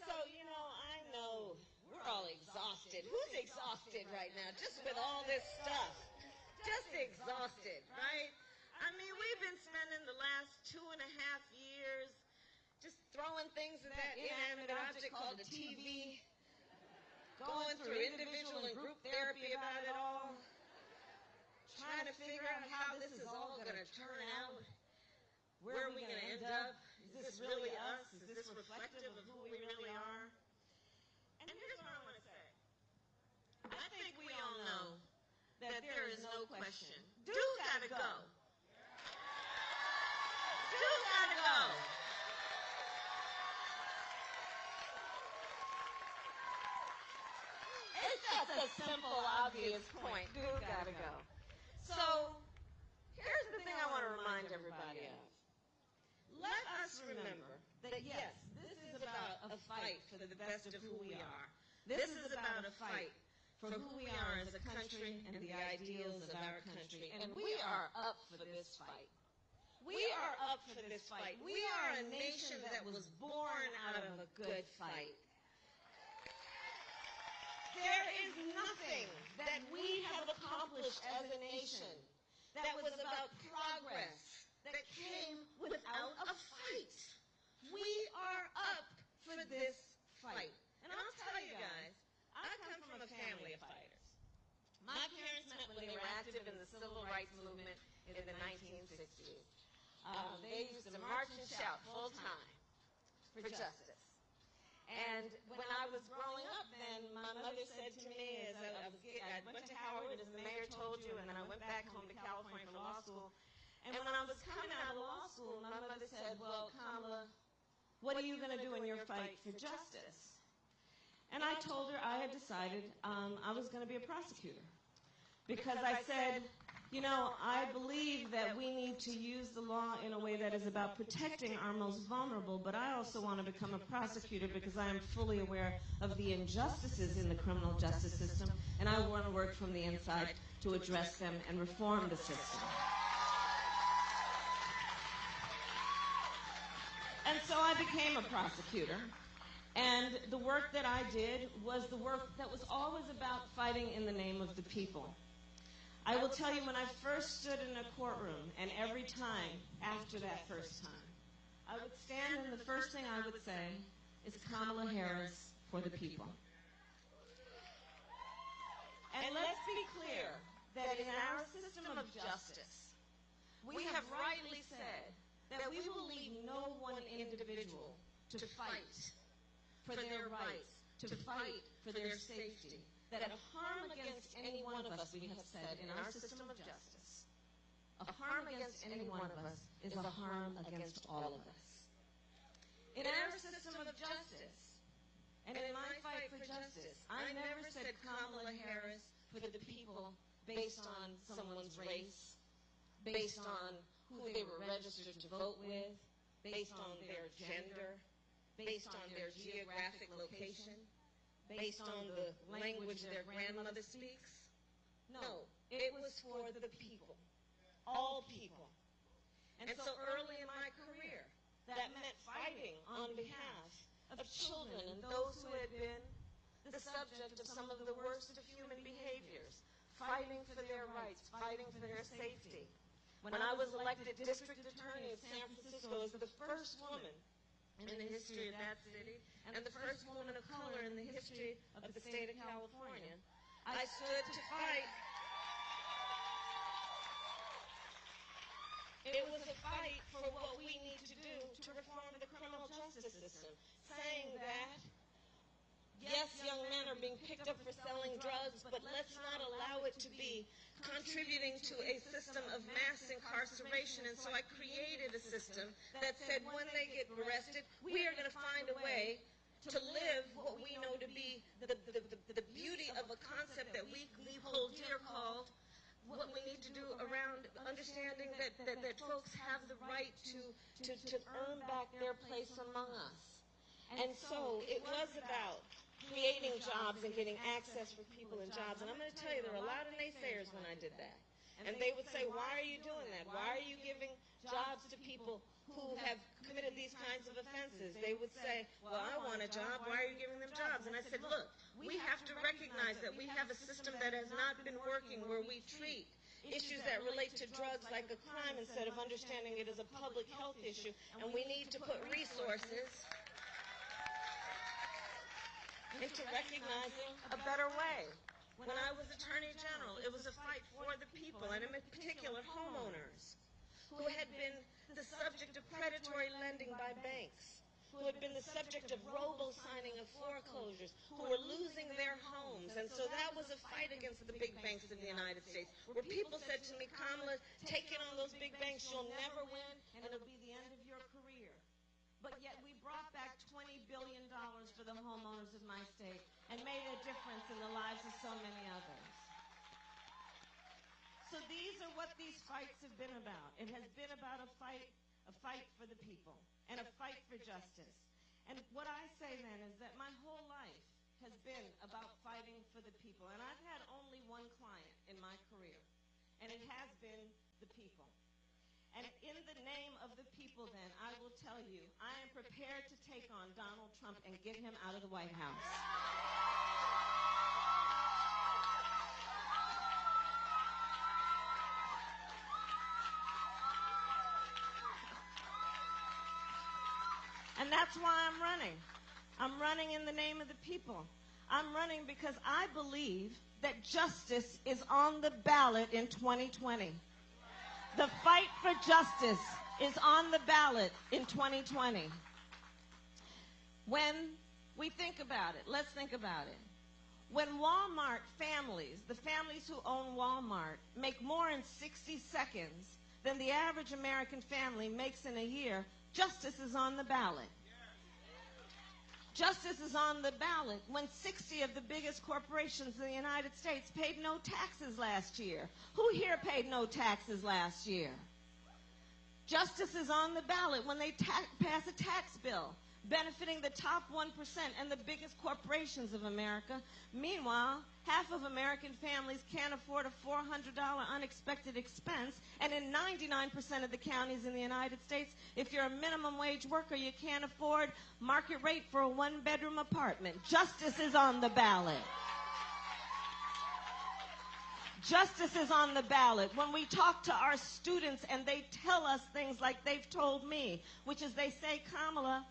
So, you know, I know we're all exhausted. Who's exhausted right now just with all this stuff? Just exhausted, right? I mean, we've been spending the last two and a half years just throwing things at that inanimate object called a TV, going through individual and group therapy about it all, trying to figure out how this is all going to turn out. Where are we going to end up? Is this really us? Is this reflective of who we really are? And here's what I want to say. I think we all know that there is no question. Dude's got to go. Dude's got to go. It's just a simple, obvious point. Dude got to go. So, here's the thing I want to remind everybody of. Let us remember that yes, this is about a fight for the best of who we are. This is about a fight for who we are as a country and the ideals of our country. And we are up for this fight. We are up for this fight. We are a nation that was born out of a good fight. There is nothing that we have accomplished as a nation that was about progress that came without a fight. We are up for this fight. And I'll tell you guys, I come from a family of fighters. My parents met when they were active in the civil rights movement in the 1960s. Um, they used to march and shout full time for justice. And when I was growing up, then my mother said to me, as I, I, was, I went to Howard, as the mayor told you, and then I went back home to California for law school. And when I was coming out of law school, my mother said, well, Kamala, what are you going to do in your fight for justice? And I told her I had decided um, I was going to be a prosecutor. Because I said, you know, I believe that we need to use the law in a way that is about protecting our most vulnerable, but I also want to become a prosecutor because I am fully aware of the injustices in the criminal justice system, and I want to work from the inside to address them and reform the system. Became a prosecutor. And the work that I did was the work that was always about fighting in the name of the people. I will tell you when I first stood in a courtroom, and every time after that first time, I would stand and the first thing I would say is Kamala Harris for the people. And let's be clear that in our system of justice, we have rightly said that we will leave no one individual to fight for their rights, to fight for their safety, that a harm against any one of us, we have said, in our system of justice, a harm against any one of us is a harm against all of us. In our system of justice, and in my fight for justice, I never said Kamala Harris for the people based on someone's race, based on who they were registered to vote with, based on their gender, based on their geographic location, based on the language their grandmother speaks. No, it was for the people, all people. And so early in my career, that meant fighting on behalf of children and those who had been the subject of some of the worst of human behaviors, fighting for their rights, fighting for their safety. When I was elected district attorney of San Francisco as the first woman in the history of that city and the first woman of color in the history of the state of California, I stood to fight. It was a fight for what we need to do to reform the criminal justice system, saying that Yes, young men are being picked up for selling drugs, but let's not allow it to be contributing to a system of mass incarceration. And so I created a system that said when they get arrested, we are going to find a way to live what we know to be the, the, the, the beauty of a concept that we, we hold dear called what we need to do around understanding that, that, that folks have the right to, to, to earn back their place among us. And so it was about creating jobs and getting access for people in jobs. And I'm going to tell you, there were a lot of naysayers when I did that. And they would say, why are you doing that? Why are you giving jobs to people who have committed these kinds of offenses. They would say, well, I want a job, why are you giving them jobs? And I said, look, we have to recognize that we have a system that has not been working where we treat issues that relate to drugs like a crime instead of understanding it as a public health issue. And we need to put resources into recognizing a better way. When I was Attorney General, it was a fight for the people, and in particular homeowners, who had been the subject of predatory lending by banks, who had been the subject of robo-signing of foreclosures, who were losing their homes. And so that was a fight against the big banks of the United States, where people said to me, Kamala, take it on those big banks, you'll never win, and it'll be the end of career. But yet we brought back $20 billion for the homeowners of my state and made a difference in the lives of so many others. So these are what these fights have been about. It has been about a fight, a fight for the people and a fight for justice. And what I say then is that my whole life has been about fighting for the people. And I've had only one client in my career, and it has been the people. And in the name of the people, then, I will tell you, I am prepared to take on Donald Trump and get him out of the White House. And that's why I'm running. I'm running in the name of the people. I'm running because I believe that justice is on the ballot in 2020. The fight for justice is on the ballot in 2020. When we think about it, let's think about it. When Walmart families, the families who own Walmart, make more in 60 seconds than the average American family makes in a year, justice is on the ballot. Justice is on the ballot when 60 of the biggest corporations in the United States paid no taxes last year. Who here paid no taxes last year? Justice is on the ballot when they pass a tax bill benefiting the top 1% and the biggest corporations of America. Meanwhile, half of American families can't afford a $400 unexpected expense, and in 99% of the counties in the United States, if you're a minimum wage worker, you can't afford market rate for a one bedroom apartment. Justice is on the ballot. Justice is on the ballot. When we talk to our students and they tell us things like they've told me, which is they say, Kamala,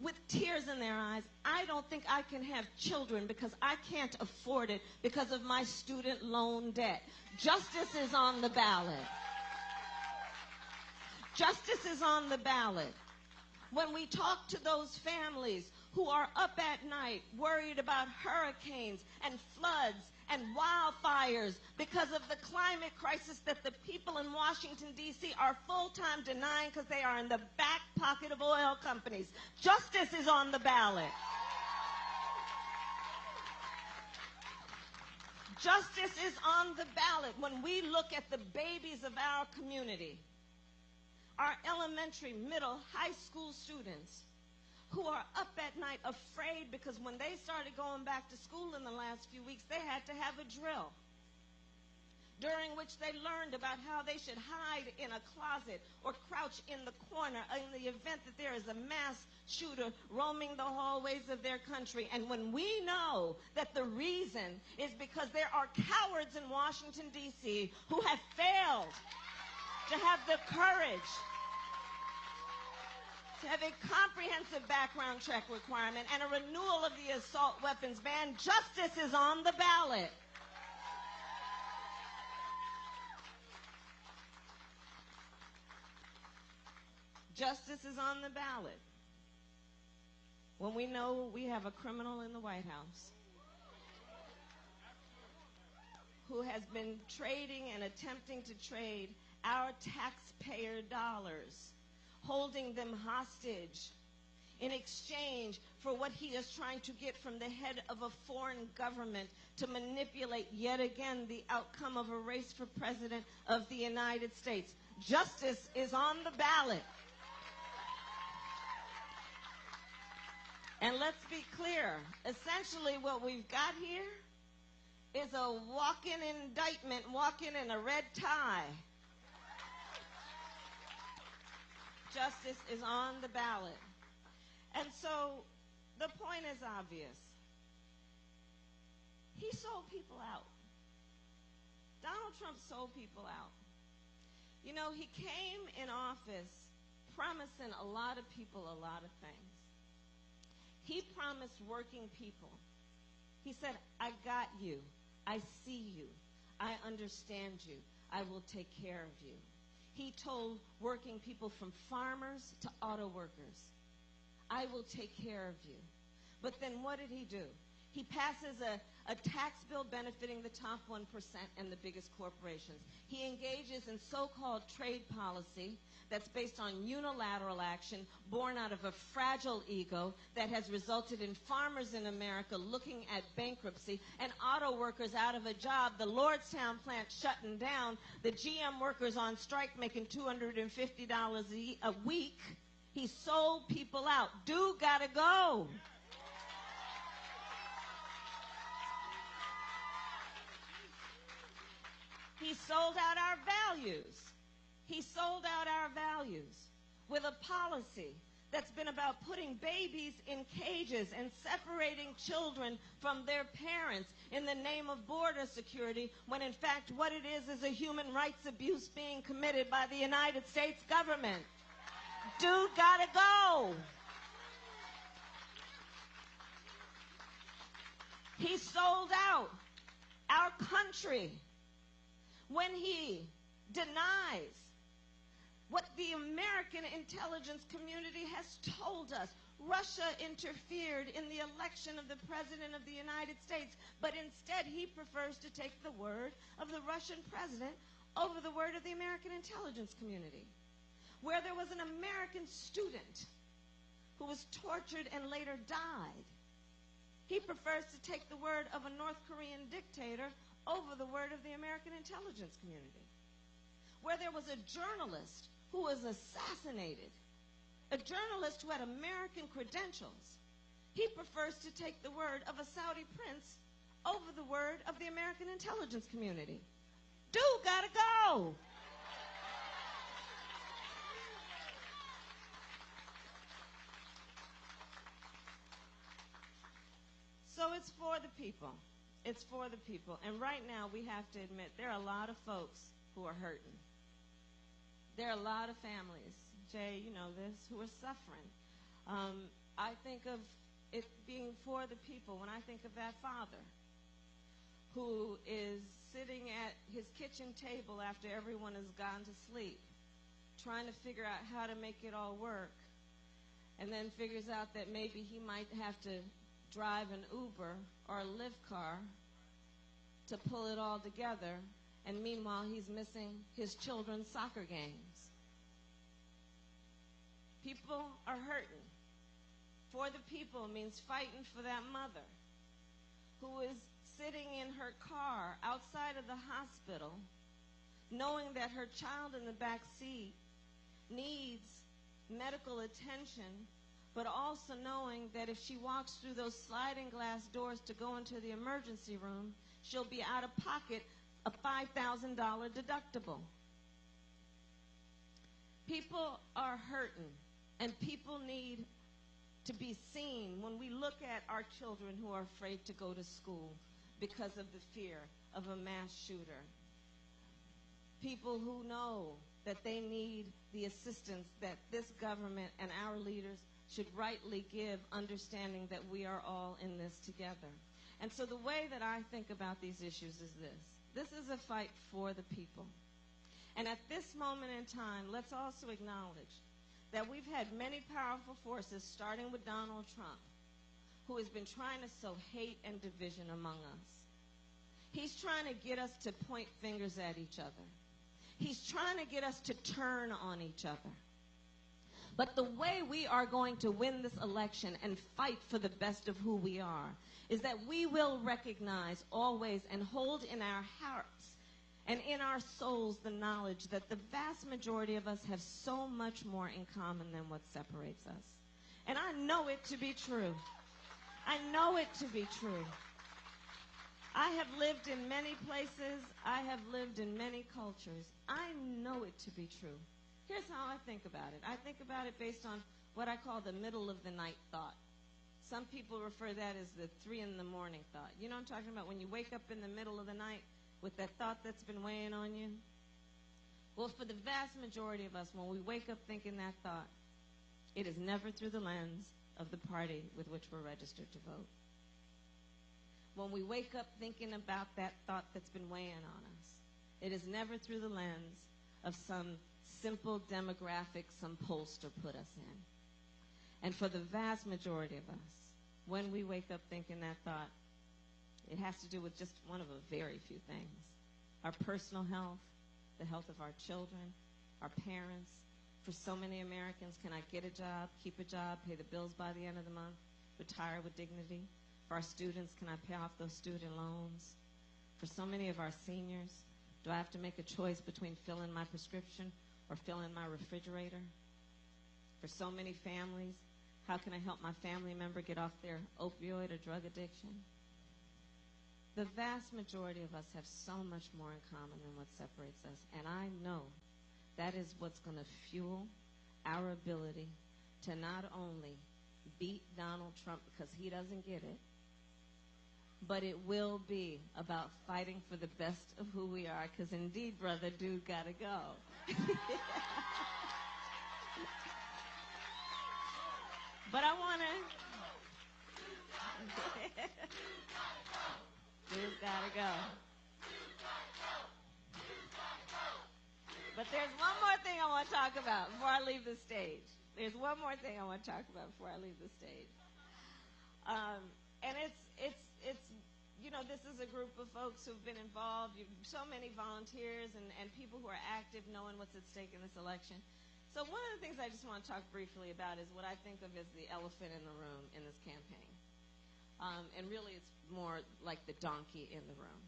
with tears in their eyes, I don't think I can have children because I can't afford it because of my student loan debt. Justice is on the ballot. Justice is on the ballot. When we talk to those families who are up at night worried about hurricanes and floods and wildfires because of the climate crisis that the people in Washington, D.C. are full-time denying because they are in the back pocket of oil companies. Justice is on the ballot. Justice is on the ballot when we look at the babies of our community, our elementary, middle, high school students who are up at night afraid because when they started going back to school in the last few weeks, they had to have a drill during which they learned about how they should hide in a closet or crouch in the corner in the event that there is a mass shooter roaming the hallways of their country. And when we know that the reason is because there are cowards in Washington, D.C. who have failed to have the courage to have a comprehensive background check requirement and a renewal of the assault weapons ban. Justice is on the ballot. Justice is on the ballot. When we know we have a criminal in the White House who has been trading and attempting to trade our taxpayer dollars holding them hostage in exchange for what he is trying to get from the head of a foreign government to manipulate yet again the outcome of a race for president of the United States. Justice is on the ballot. And let's be clear, essentially what we've got here is a walk-in indictment, walk-in in a red tie justice is on the ballot. And so the point is obvious. He sold people out. Donald Trump sold people out. You know, he came in office promising a lot of people a lot of things. He promised working people. He said, I got you. I see you. I understand you. I will take care of you. He told working people from farmers to auto workers, I will take care of you. But then what did he do? He passes a, a tax bill benefiting the top 1% and the biggest corporations. He engages in so-called trade policy that's based on unilateral action born out of a fragile ego that has resulted in farmers in America looking at bankruptcy and auto workers out of a job, the Lordstown plant shutting down, the GM workers on strike making $250 a week. He sold people out. Dude gotta go. He sold out our values. He sold out our values with a policy that's been about putting babies in cages and separating children from their parents in the name of border security, when in fact what it is is a human rights abuse being committed by the United States government. Dude gotta go. He sold out our country when he denies what the American intelligence community has told us. Russia interfered in the election of the President of the United States, but instead he prefers to take the word of the Russian president over the word of the American intelligence community. Where there was an American student who was tortured and later died, he prefers to take the word of a North Korean dictator over the word of the American intelligence community. Where there was a journalist who was assassinated, a journalist who had American credentials, he prefers to take the word of a Saudi prince over the word of the American intelligence community. Dude gotta go. So it's for the people. It's for the people. And right now, we have to admit there are a lot of folks who are hurting. There are a lot of families, Jay, you know this, who are suffering. Um, I think of it being for the people when I think of that father who is sitting at his kitchen table after everyone has gone to sleep, trying to figure out how to make it all work, and then figures out that maybe he might have to drive an Uber or a Lyft car to pull it all together, and meanwhile he's missing his children's soccer games. People are hurting. For the people means fighting for that mother who is sitting in her car outside of the hospital knowing that her child in the back seat needs medical attention, but also knowing that if she walks through those sliding glass doors to go into the emergency room, she'll be out of pocket a $5,000 deductible. People are hurting. And people need to be seen when we look at our children who are afraid to go to school because of the fear of a mass shooter. People who know that they need the assistance that this government and our leaders should rightly give, understanding that we are all in this together. And so the way that I think about these issues is this. This is a fight for the people. And at this moment in time, let's also acknowledge that we've had many powerful forces, starting with Donald Trump, who has been trying to sow hate and division among us. He's trying to get us to point fingers at each other. He's trying to get us to turn on each other. But the way we are going to win this election and fight for the best of who we are is that we will recognize always and hold in our hearts and in our souls the knowledge that the vast majority of us have so much more in common than what separates us. And I know it to be true. I know it to be true. I have lived in many places. I have lived in many cultures. I know it to be true. Here's how I think about it I think about it based on what I call the middle of the night thought. Some people refer that as the three in the morning thought. You know what I'm talking about? When you wake up in the middle of the night with that thought that's been weighing on you? Well, for the vast majority of us, when we wake up thinking that thought, it is never through the lens of the party with which we're registered to vote. When we wake up thinking about that thought that's been weighing on us, it is never through the lens of some simple demographic some pollster put us in. And for the vast majority of us, when we wake up thinking that thought, it has to do with just one of a very few things our personal health, the health of our children, our parents. For so many Americans, can I get a job, keep a job, pay the bills by the end of the month, retire with dignity? For our students, can I pay off those student loans? For so many of our seniors, do I have to make a choice between filling my prescription or filling my refrigerator? For so many families, how can I help my family member get off their opioid or drug addiction? The vast majority of us have so much more in common than what separates us. And I know that is what's going to fuel our ability to not only beat Donald Trump because he doesn't get it, but it will be about fighting for the best of who we are because indeed, brother, dude, gotta go. But I want to. dude, gotta go. But there's one more thing I want to talk about before I leave the stage. There's one more thing I want to talk about before I leave the stage. Um, and it's you know this is a group of folks who've been involved. So many volunteers and and people who are active, knowing what's at stake in this election. So one of the things I just want to talk briefly about is what I think of as the elephant in the room in this campaign. Um, and really, it's more like the donkey in the room.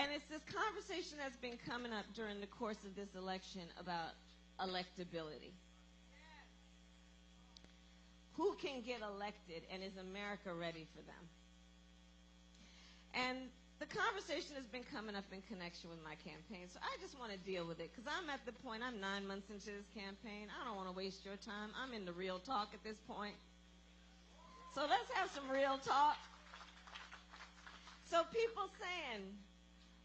And it's this conversation that's been coming up during the course of this election about electability who can get elected and is America ready for them? And the conversation has been coming up in connection with my campaign, so I just want to deal with it because I'm at the point, I'm nine months into this campaign. I don't want to waste your time. I'm in the real talk at this point. So let's have some real talk. So people saying,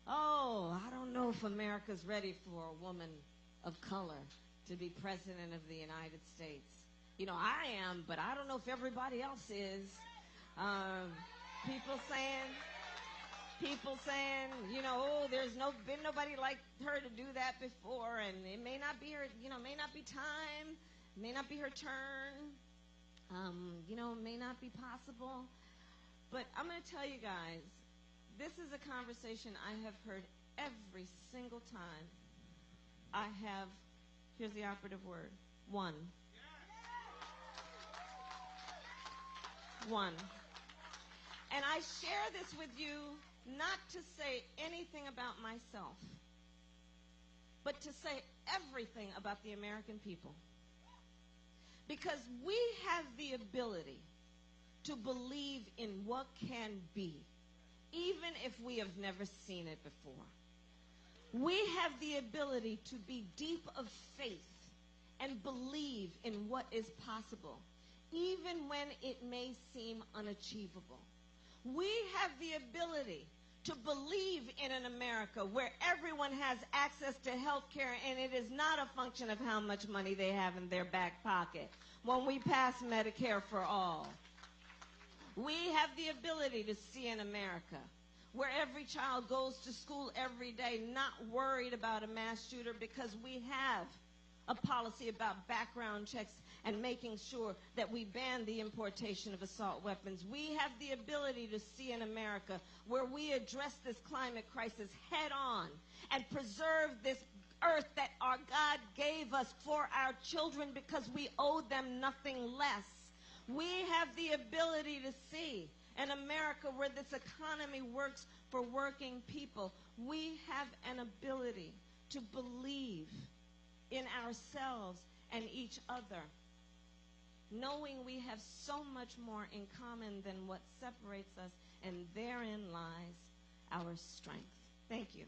oh, I don't know if America's ready for a woman of color to be president of the United States you know, I am, but I don't know if everybody else is. Um, people saying, people saying, you know, oh, there's no been nobody like her to do that before, and it may not be her, you know, may not be time, may not be her turn, um, you know, may not be possible. But I'm going to tell you guys, this is a conversation I have heard every single time. I have, here's the operative word, one. one. And I share this with you not to say anything about myself, but to say everything about the American people. Because we have the ability to believe in what can be, even if we have never seen it before. We have the ability to be deep of faith and believe in what is possible even when it may seem unachievable. We have the ability to believe in an America where everyone has access to health care and it is not a function of how much money they have in their back pocket when we pass Medicare for all. We have the ability to see an America where every child goes to school every day not worried about a mass shooter because we have a policy about background checks and making sure that we ban the importation of assault weapons. We have the ability to see in America where we address this climate crisis head on and preserve this earth that our God gave us for our children because we owe them nothing less. We have the ability to see an America where this economy works for working people. We have an ability to believe in ourselves and each other knowing we have so much more in common than what separates us, and therein lies our strength. Thank you.